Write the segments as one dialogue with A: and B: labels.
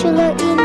A: 去了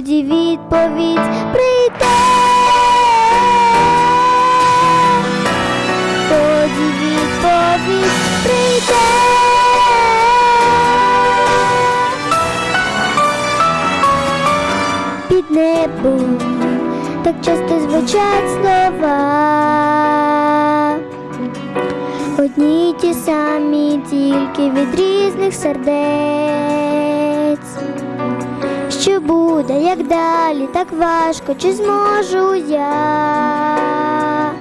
A: тоді відповідь прийде. Тоді відповідь прийде. Під небом так часто звучать слова. Одні ті самі, тільки від різних сердець. Буде, як далі, так важко, чи зможу я?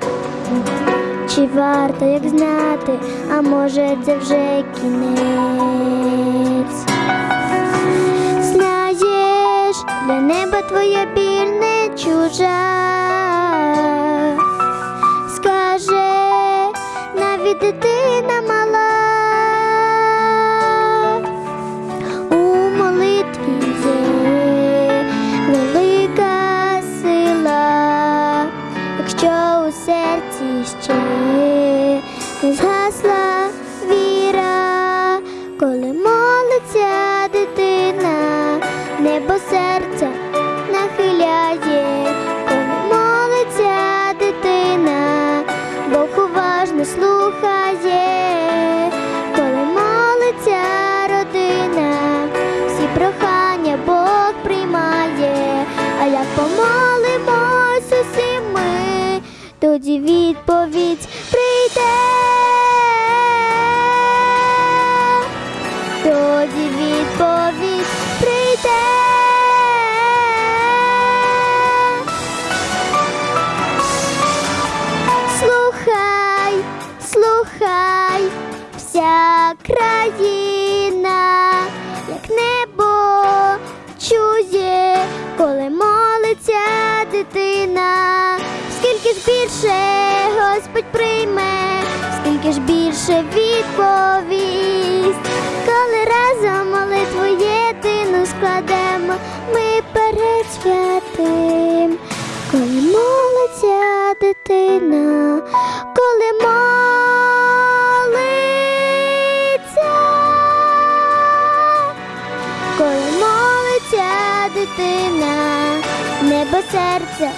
A: Чи варто як знати, а може це вже кінець? Знаєш, для неба твоя біль не чужа. Скаже, навіть дитина не згасла Тоді відповідь прийде. Слухай, слухай, вся країна, як небо чує, коли молиться дитина, скільки ж більше Господь прийме, скільки ж більше відповість, коли разом молитву єдину складемо, ми перед святим. Коли молиться дитина, коли молиться, коли молиться дитина, небо серця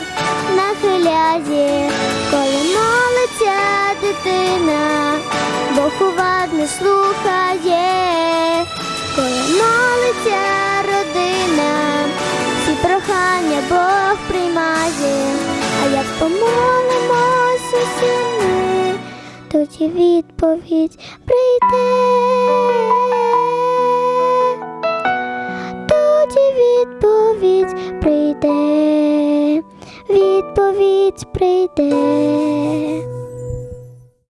A: нахиляє, коли молиться дитина, Бог уважно слухає, коли молиться родина, всі прохання Бог приймає, а як помолимось усі ми, тоді відповідь прийде. Тоді відповідь прийде, відповідь прийде.